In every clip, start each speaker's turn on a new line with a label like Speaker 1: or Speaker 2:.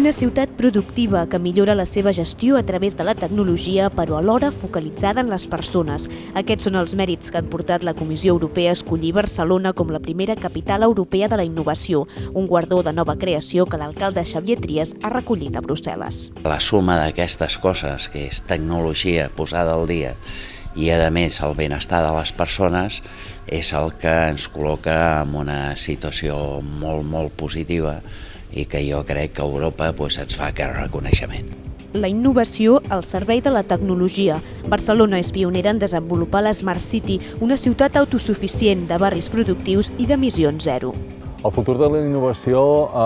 Speaker 1: Una ciutat productiva que millora la seva gestió a través de la tecnologia, però alhora focalitzada en les persones. Aquests són els mèrits que han portat la Comissió Europea a escollir Barcelona com la primera capital europea de la innovació, un guardó de nova creació que l'alcalde Xavier Trias ha recollit a Brussel·les.
Speaker 2: La suma d'aquestes coses, que és tecnologia posada al dia i a més el benestar de les persones és el que ens col·loca en una situació molt, molt positiva i que jo crec que Europa pues, ens fa aquest reconeixement.
Speaker 1: La innovació al servei de la tecnologia. Barcelona és pionera en desenvolupar l'Smart City, una ciutat autosuficient de barris productius i d'emissions zero.
Speaker 3: El futur de la innovació eh,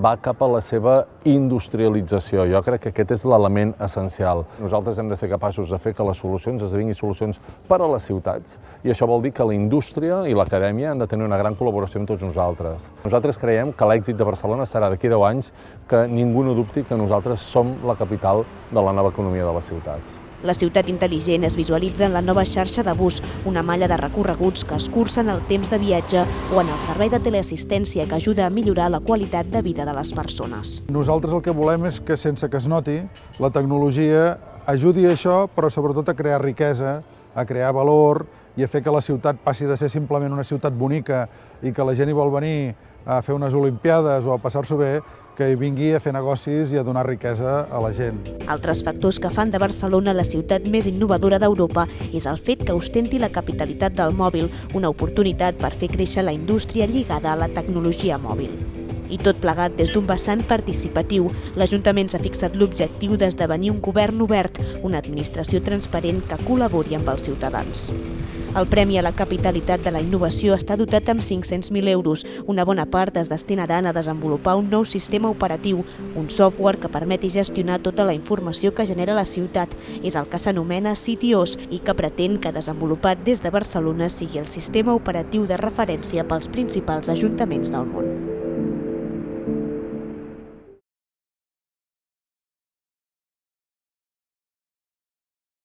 Speaker 3: va cap a la seva industrialització. Jo crec que aquest és l'element essencial. Nosaltres hem de ser capaços de fer que les solucions esdevinguin solucions per a les ciutats i això vol dir que la indústria i l'acadèmia han de tenir una gran col·laboració amb tots nosaltres. Nosaltres creiem que l'èxit de Barcelona serà d'aquí 10 anys que ningú no dubti que nosaltres som la capital de la nova economia de les ciutats.
Speaker 1: La ciutat intel·ligent es visualitza en la nova xarxa de bus, una malla de recorreguts que escurcen el temps de viatge o en el servei de teleassistència que ajuda a millorar la qualitat de vida de les persones.
Speaker 4: Nosaltres el que volem és que, sense que es noti, la tecnologia ajudi a això, però sobretot a crear riquesa, a crear valor i a fer que la ciutat passi de ser simplement una ciutat bonica i que la gent hi vol venir a fer unes olimpiades o a passar-s'ho bé, que hi vingui a fer negocis i a donar riquesa a la gent.
Speaker 1: Altres factors que fan de Barcelona la ciutat més innovadora d'Europa és el fet que ostenti la capitalitat del mòbil, una oportunitat per fer créixer la indústria lligada a la tecnologia mòbil. I tot plegat des d'un vessant participatiu, l'Ajuntament s'ha fixat l'objectiu d'esdevenir un govern obert, una administració transparent que col·labori amb els ciutadans. El Premi a la Capitalitat de la Innovació està dotat amb 500.000 euros. Una bona part es destinaran a desenvolupar un nou sistema operatiu, un software que permeti gestionar tota la informació que genera la ciutat. És el que s'anomena CityOS i que pretén que desenvolupat des de Barcelona sigui el sistema operatiu de referència pels principals ajuntaments del món.